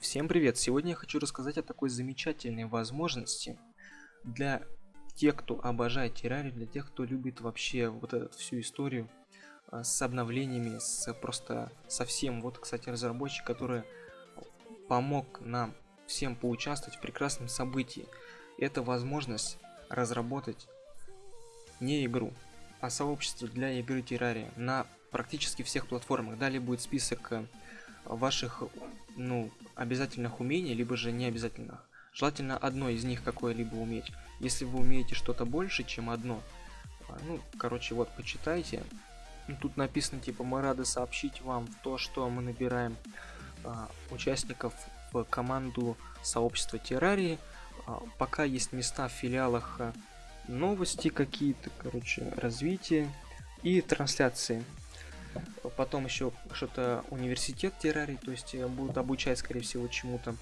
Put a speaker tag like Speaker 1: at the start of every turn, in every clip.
Speaker 1: Всем привет! Сегодня я хочу рассказать о такой замечательной возможности для тех, кто обожает террарию, для тех, кто любит вообще вот эту всю историю а, с обновлениями, с просто совсем. Вот, кстати, разработчик, который помог нам всем поучаствовать в прекрасном событии. Это возможность разработать не игру, а сообщество для игры террария на практически всех платформах. Далее будет список э, ваших ну, обязательных умений, либо же не обязательных. Желательно одно из них какое-либо уметь. Если вы умеете что-то больше, чем одно, а, ну, короче, вот, почитайте. Ну, тут написано, типа, мы рады сообщить вам то, что мы набираем а, участников в команду сообщества Террарии. А, пока есть места в филиалах а, новости какие-то, короче, развитие и трансляции потом еще что-то университет террарий, то есть э, будут обучать, скорее всего, чему-то.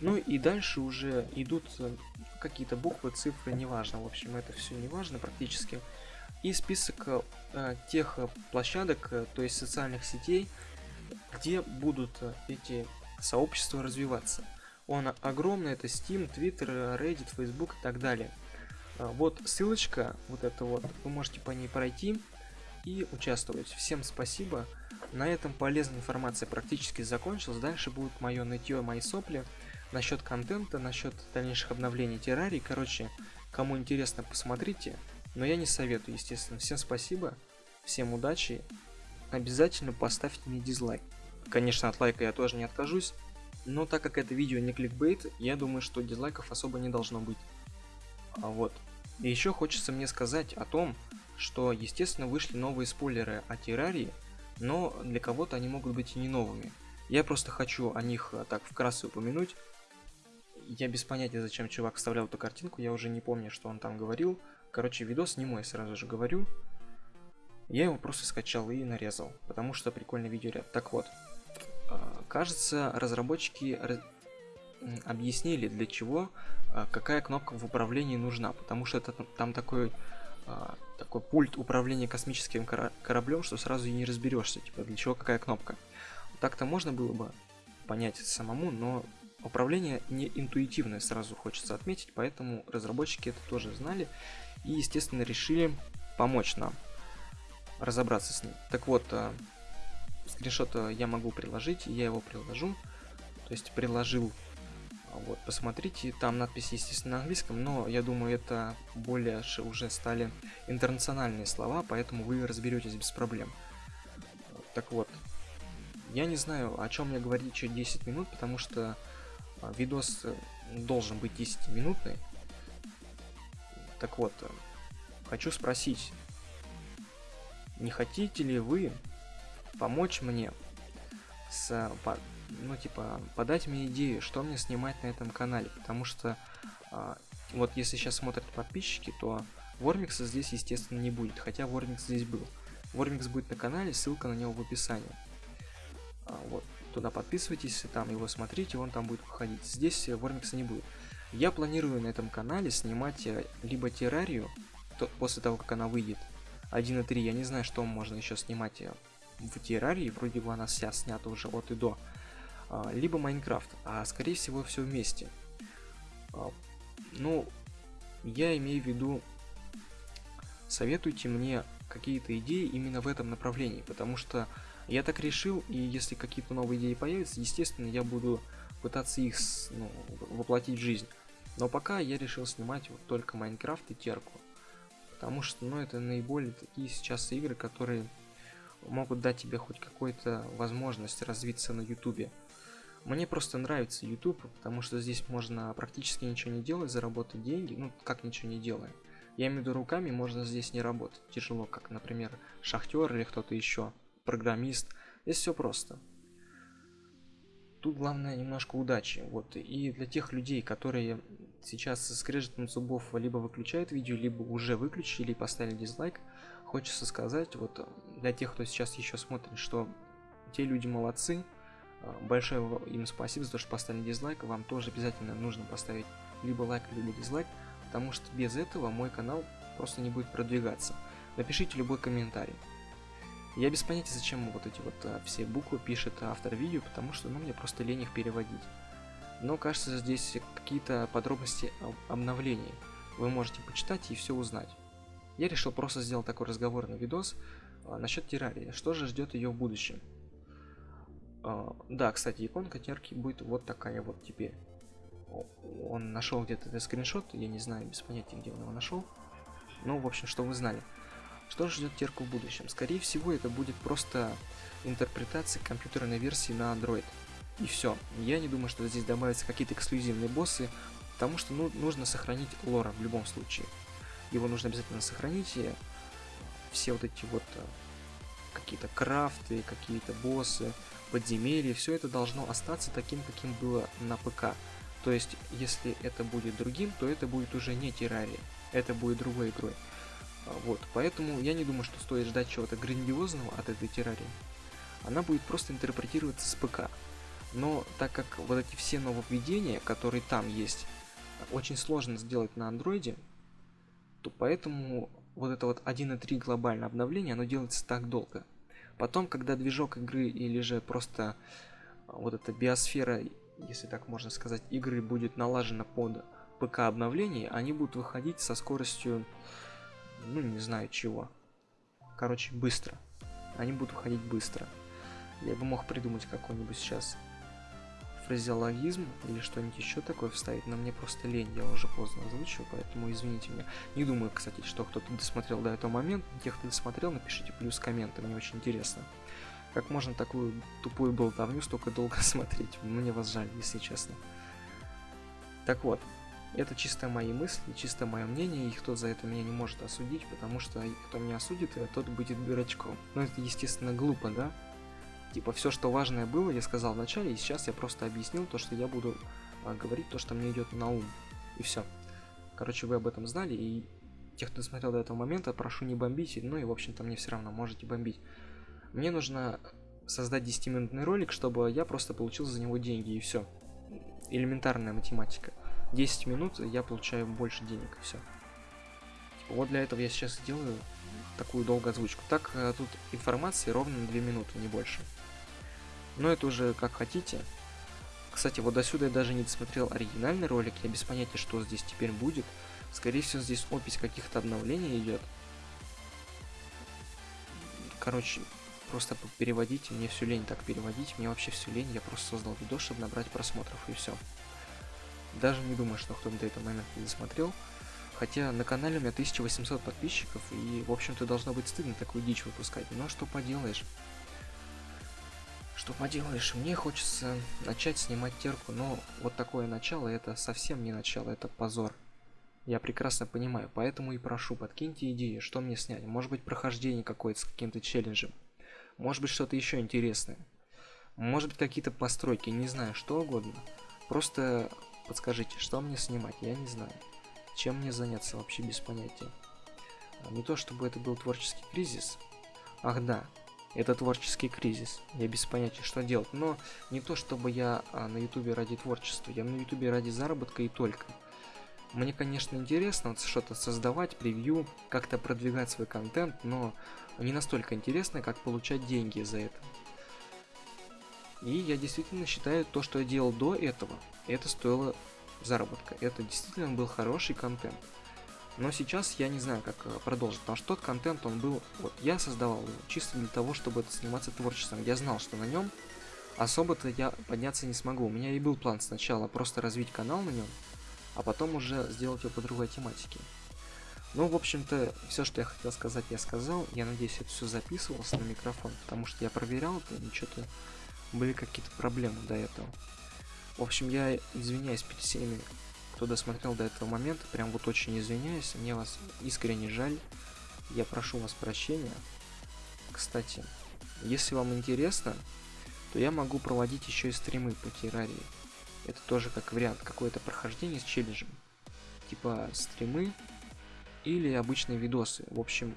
Speaker 1: Ну и дальше уже идут э, какие-то буквы, цифры, неважно. В общем, это все неважно практически. И список э, тех площадок, э, то есть социальных сетей, где будут эти сообщества развиваться. Он огромный, это Steam, Twitter, Reddit, Facebook и так далее. Вот ссылочка, вот это вот, вы можете по ней пройти и участвовать. Всем спасибо. На этом полезная информация практически закончилась. Дальше будет мое нытье, мои сопли насчет контента, насчет дальнейших обновлений террарий. Короче, кому интересно, посмотрите. Но я не советую, естественно. Всем спасибо, всем удачи. Обязательно поставьте мне дизлайк. Конечно, от лайка я тоже не откажусь. Но так как это видео не кликбейт, я думаю, что дизлайков особо не должно быть. А вот. И еще хочется мне сказать о том, что, естественно, вышли новые спойлеры о Террарии, но для кого-то они могут быть и не новыми. Я просто хочу о них а, так вкратце упомянуть. Я без понятия, зачем чувак вставлял эту картинку, я уже не помню, что он там говорил. Короче, видос не мой, сразу же говорю. Я его просто скачал и нарезал, потому что прикольный видеоряд. Так вот, а, кажется, разработчики объяснили, для чего а, какая кнопка в управлении нужна, потому что это там такой такой пульт управления космическим кораблем, что сразу и не разберешься, типа для чего какая кнопка. Так-то можно было бы понять самому, но управление не интуитивное, сразу хочется отметить, поэтому разработчики это тоже знали и, естественно, решили помочь нам разобраться с ним. Так вот, э, скриншот э, я могу приложить, я его приложу, то есть приложил вот, посмотрите, там надпись, естественно, на английском, но я думаю, это более уже стали интернациональные слова, поэтому вы разберетесь без проблем. Так вот, я не знаю, о чем мне говорить через 10 минут, потому что а, видос э, должен быть 10-минутный. Так вот, э, хочу спросить, не хотите ли вы помочь мне с ну, типа, подать мне идею, что мне снимать на этом канале, потому что, а, вот если сейчас смотрят подписчики, то Вормикса здесь, естественно, не будет, хотя Вормикс здесь был. Вормикс будет на канале, ссылка на него в описании. А, вот, туда подписывайтесь, там его смотрите, он там будет выходить. Здесь Вормикса не будет. Я планирую на этом канале снимать э, либо террарию, то, после того, как она выйдет, 1.3, я не знаю, что можно еще снимать э, в террарии, вроде бы она вся снята уже от и до. А, либо Майнкрафт, а скорее всего все вместе. А, ну, я имею в виду, советуйте мне какие-то идеи именно в этом направлении, потому что я так решил, и если какие-то новые идеи появятся, естественно, я буду пытаться их ну, воплотить в жизнь. Но пока я решил снимать вот только Майнкрафт и Терку. Потому что, ну, это наиболее такие сейчас игры, которые могут дать тебе хоть какую-то возможность развиться на ютубе. Мне просто нравится YouTube, потому что здесь можно практически ничего не делать, заработать деньги, ну как ничего не делая. Я имею в виду руками, можно здесь не работать. Тяжело, как, например, шахтер или кто-то еще, программист. Здесь все просто. Тут главное немножко удачи. Вот. И для тех людей, которые сейчас скрежетом зубов либо выключают видео, либо уже выключили и поставили дизлайк, хочется сказать, вот для тех, кто сейчас еще смотрит, что те люди молодцы, а, большое им спасибо за то, что поставили дизлайк. Вам тоже обязательно нужно поставить либо лайк, либо дизлайк, потому что без этого мой канал просто не будет продвигаться. Напишите любой комментарий. Я без понятия, зачем вот эти вот а, все буквы пишет автор видео, потому что ну, мне просто лень их переводить. Но кажется, здесь какие-то подробности обновлений. Вы можете почитать и все узнать. Я решил просто сделать такой разговорный видос а, насчет террарии. Что же ждет ее в будущем? А, да, кстати, иконка терки будет вот такая вот теперь. Он нашел где-то этот скриншот, я не знаю, без понятия, где он его нашел. Ну, в общем, что вы знали. Что ждет терку в будущем? Скорее всего, это будет просто интерпретация компьютерной версии на Android. И все. Я не думаю, что здесь добавятся какие-то эксклюзивные боссы, потому что ну, нужно сохранить лора в любом случае. Его нужно обязательно сохранить, и все вот эти вот э, какие-то крафты, какие-то боссы, подземелья, все это должно остаться таким, каким было на ПК. То есть, если это будет другим, то это будет уже не террария, это будет другой игрой. А, вот, поэтому я не думаю, что стоит ждать чего-то грандиозного от этой террарии. Она будет просто интерпретироваться с ПК. Но так как вот эти все нововведения, которые там есть, очень сложно сделать на андроиде, то поэтому вот это вот 1.3 глобальное обновление, оно делается так долго. Потом, когда движок игры или же просто а, вот эта биосфера, если так можно сказать, игры будет налажена под ПК обновление, они будут выходить со скоростью, ну не знаю чего. Короче, быстро. Они будут выходить быстро. Я бы мог придумать какой-нибудь сейчас фразеологизм или что-нибудь еще такое вставить, но мне просто лень, я уже поздно озвучил, поэтому извините меня. Не думаю, кстати, что кто-то досмотрел до этого момента. Тех, кто досмотрел, напишите плюс комменты, мне очень интересно. Как можно такую тупую болтовню столько долго смотреть? Мне вас жаль, если честно. Так вот, это чисто мои мысли, чисто мое мнение, и кто за это меня не может осудить, потому что кто меня осудит, тот будет дурачком. Но это, естественно, глупо, да? Типа, все, что важное было, я сказал вначале, и сейчас я просто объяснил то, что я буду а, говорить то, что мне идет на ум. И все. Короче, вы об этом знали, и тех, кто смотрел до этого момента, прошу не бомбить, ну и, в общем-то, мне все равно, можете бомбить. Мне нужно создать 10-минутный ролик, чтобы я просто получил за него деньги, и все. Элементарная математика. 10 минут я получаю больше денег, и все. Вот для этого я сейчас сделаю такую долгую озвучку. Так, э, тут информации ровно на 2 минуты, не больше. Но это уже как хотите. Кстати, вот до сюда я даже не досмотрел оригинальный ролик, я без понятия, что здесь теперь будет. Скорее всего, здесь опись каких-то обновлений идет. Короче, просто переводите, мне все лень так переводить, мне вообще все лень, я просто создал видос, чтобы набрать просмотров, и все. Даже не думаю, что кто-то до этого момента не досмотрел. Хотя на канале у меня 1800 подписчиков, и, в общем-то, должно быть стыдно такую дичь выпускать. Но что поделаешь? Что поделаешь, мне хочется начать снимать терку, но вот такое начало, это совсем не начало, это позор. Я прекрасно понимаю, поэтому и прошу, подкиньте идеи, что мне снять. Может быть, прохождение какое-то с каким-то челленджем. Может быть, что-то еще интересное. Может быть, какие-то постройки, не знаю, что угодно. Просто подскажите, что мне снимать, я не знаю. Чем мне заняться вообще без понятия. А, не то чтобы это был творческий кризис. Ах да, это творческий кризис. Я без понятия, что делать. Но не то чтобы я а, на ютубе ради творчества. Я на ютубе ради заработка и только. Мне, конечно, интересно вот что-то создавать, превью, как-то продвигать свой контент, но не настолько интересно, как получать деньги за это. И я действительно считаю, то, что я делал до этого, это стоило заработка. Это действительно был хороший контент. Но сейчас я не знаю, как э, продолжить, потому что тот контент, он был, вот, я создавал его чисто для того, чтобы это заниматься творчеством. Я знал, что на нем особо-то я подняться не смогу. У меня и был план сначала просто развить канал на нем, а потом уже сделать его по другой тематике. Ну, в общем-то, все, что я хотел сказать, я сказал. Я надеюсь, это все записывалось на микрофон, потому что я проверял это, и что-то были какие-то проблемы до этого. В общем, я извиняюсь перед всеми, кто досмотрел до этого момента. Прям вот очень извиняюсь. Мне вас искренне жаль. Я прошу вас прощения. Кстати, если вам интересно, то я могу проводить еще и стримы по террарии. Это тоже как вариант, какое-то прохождение с челленджем. Типа стримы или обычные видосы. В общем,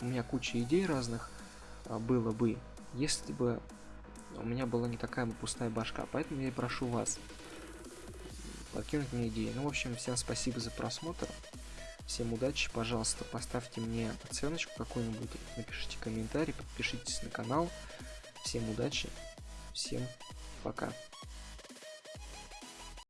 Speaker 1: у меня куча идей разных а, было бы, если бы у меня была не такая пустая башка, поэтому я и прошу вас подкинуть мне идеи. Ну, в общем, всем спасибо за просмотр. Всем удачи, пожалуйста, поставьте мне оценочку какую-нибудь, напишите комментарий, подпишитесь на канал. Всем удачи, всем пока.